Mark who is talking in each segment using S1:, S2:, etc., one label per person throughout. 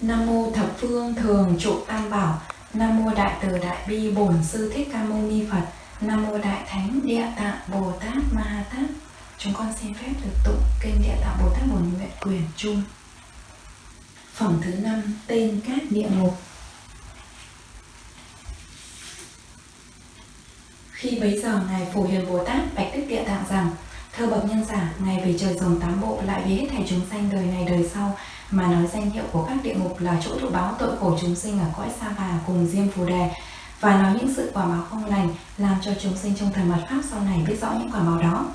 S1: Nam mô thập phương thường trụ tam bảo. Nam mô đại từ đại bi bổn sư thích ca mâu ni Phật. Nam mô đại thánh địa tạng Bồ Tát Ma Ha Tát. Chúng con xin phép được tụng kinh địa tạng Bồ Tát Bổn Nguyện Quyền Trung Phẩm thứ năm, tên các địa ngục. Khi bấy giờ Ngài Phổ Hiền Bồ Tát bạch Đức Địa Tạng rằng Thưa bậc nhân giả, Ngài về trời dùng tám bộ lại vì hết thảy chúng sanh đời này đời sau mà nói danh hiệu của các địa ngục là chỗ thụ báo tội khổ chúng sinh ở cõi Sa Bà cùng Diêm Phù Đề và nói những sự quả báo không lành làm cho chúng sinh trong thời mật pháp sau này biết rõ những quả báo đó.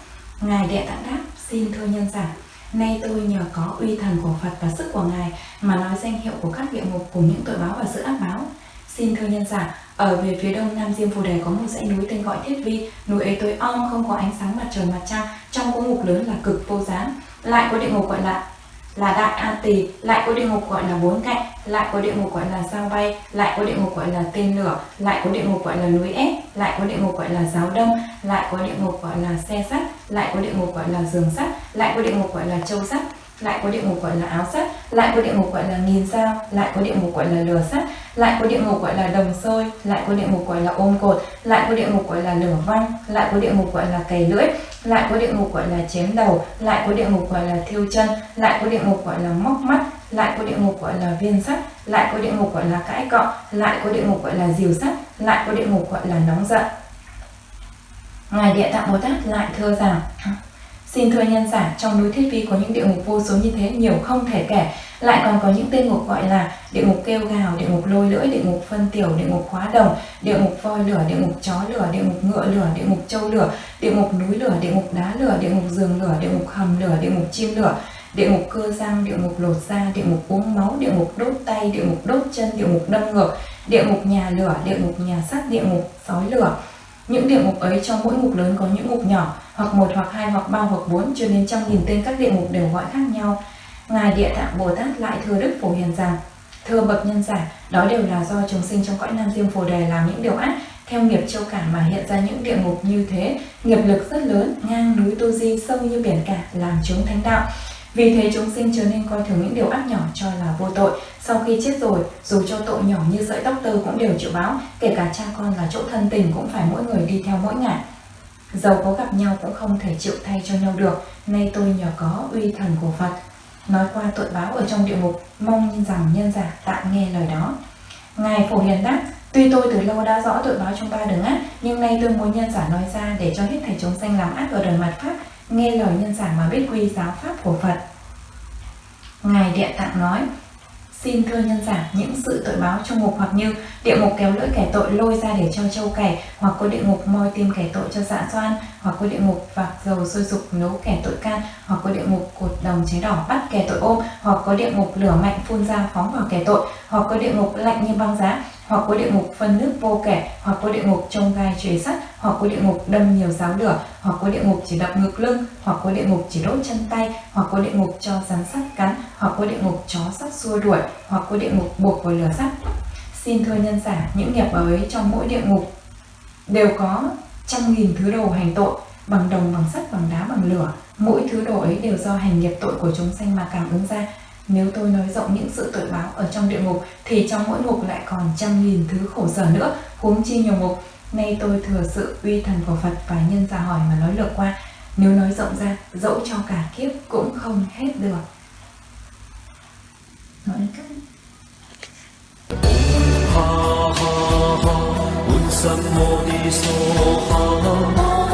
S1: Ngài Địa Tạng đáp, xin thưa nhân giả, nay tôi nhờ có uy thần của Phật và sức của Ngài mà nói danh hiệu của các địa ngục cùng những tội báo và sự ác báo. Xin thưa nhân giả, ở về phía đông nam Diêm Phù Đề có một dãy núi tên gọi Thiết Vi, núi ấy tối om không có ánh sáng mặt trời mặt trăng, trong có ngục lớn là cực vô gián. Lại có địa ngục gọi là là đại an tỳ lại có địa ngục gọi là bốn cạnh lại có địa ngục gọi là sao bay lại có địa ngục gọi là tên lửa lại có địa ngục gọi là núi ép lại có địa ngục gọi là giáo đâm lại có địa ngục gọi là xe sắt lại có địa ngục gọi là giường sắt lại có địa ngục gọi là châu sắt lại có địa ngục gọi là áo sắt lại có địa ngục gọi là nghìn sao lại có địa ngục gọi là lửa sắt lại có địa ngục gọi là đồng sôi lại có địa ngục gọi là ôm cột lại có địa ngục gọi là lửa văng lại có địa ngục gọi là cày lưỡi lại có địa ngục gọi là chém đầu lại có địa ngục gọi là thiêu chân lại có địa ngục gọi là móc mắt lại có địa ngục gọi là viên sắt lại có địa ngục gọi là cãi cọ lại có địa ngục gọi là diều sắt lại có địa ngục gọi là nóng giận ngài địa tạng bồ tát lại thưa rằng Xin thưa nhân giả, trong núi Thiết Vi có những địa ngục vô số như thế nhiều không thể kể. Lại còn có những tên ngục gọi là địa ngục kêu gào, địa ngục lôi lưỡi, địa ngục phân tiểu, địa ngục khóa đồng, địa ngục voi lửa, địa ngục chó lửa, địa ngục ngựa lửa, địa ngục trâu lửa, địa ngục núi lửa, địa ngục đá lửa, địa ngục giường lửa, địa ngục hầm lửa, địa ngục chim lửa, địa ngục cơ răng, địa ngục lột da, địa ngục uống máu, địa ngục đốt tay, địa ngục đốt chân, địa ngục đâm ngược, địa ngục nhà lửa, địa ngục nhà sắt, địa ngục sói lửa. Những địa ngục ấy trong mỗi ngục lớn có những ngục nhỏ, hoặc một hoặc hai hoặc ba hoặc bốn cho nên trong nghìn tên các địa ngục đều gọi khác nhau. Ngài Địa Tạng Bồ Tát lại thưa Đức Phổ Hiền rằng, Thưa bậc nhân giả, đó đều là do chúng sinh trong cõi Nam Diêm Phổ Đề làm những điều ác, theo nghiệp châu cả mà hiện ra những địa ngục như thế, nghiệp lực rất lớn, ngang núi tu Di, sâu như biển cả, làm chúng thánh đạo. Vì thế chúng sinh trở nên coi thường những điều ác nhỏ cho là vô tội. Sau khi chết rồi, dù cho tội nhỏ như sợi tóc tơ cũng đều chịu báo, kể cả cha con là chỗ thân tình cũng phải mỗi người đi theo mỗi ngả. Dầu có gặp nhau cũng không thể chịu thay cho nhau được, nay tôi nhờ có uy thần của Phật. Nói qua tội báo ở trong địa ngục, mong rằng nhân giả tạm nghe lời đó. Ngài Phổ Hiền đáp, Tuy tôi từ lâu đã rõ tội báo trong ba đường ác, nhưng nay tôi muốn nhân giả nói ra để cho hết thảy chúng sanh làm ác ở đời mặt Pháp, nghe lời nhân giả mà biết quy giáo Pháp của Phật. Ngài Địa Tạng nói, Xin thưa nhân giả, những sự tội báo trong ngục hoặc như địa ngục kéo lưỡi kẻ tội lôi ra để cho châu cày, hoặc có địa ngục moi tim kẻ tội cho dạ xoan, hoặc có địa ngục vạc dầu sôi sục nấu kẻ tội can, hoặc có địa ngục cột đồng cháy đỏ bắt kẻ tội ôm, hoặc có địa ngục lửa mạnh phun ra phóng vào kẻ tội, hoặc có địa ngục lạnh như băng giá, hoặc có địa ngục phân nước vô kẻ, hoặc có địa ngục trông gai chuế sắt, hoặc có địa ngục đâm nhiều giáo lửa, hoặc có địa ngục chỉ đập ngực lưng, hoặc có địa ngục chỉ đốt chân tay, hoặc có địa ngục cho rắn sắt cắn, hoặc có địa ngục chó sắt xua đuổi, hoặc có địa ngục buộc vào lửa sắt. Xin thưa nhân giả, những nghiệp ấy trong mỗi địa ngục đều có trăm nghìn thứ đồ hành tội, bằng đồng, bằng sắt, bằng đá, bằng lửa. Mỗi thứ đồ ấy đều do hành nghiệp tội của chúng sanh mà cảm ứng ra. Nếu tôi nói rộng những sự tội báo ở trong địa ngục thì trong mỗi ngục lại còn trăm nghìn thứ khổ sở nữa, huống chi nhiều ngục. Nay tôi thừa sự uy thần của Phật và nhân ra hỏi mà nói lược qua. Nếu nói rộng ra, dẫu cho cả kiếp cũng không hết được. Nói cách
S2: ha ha ha, un sam mô ni so ha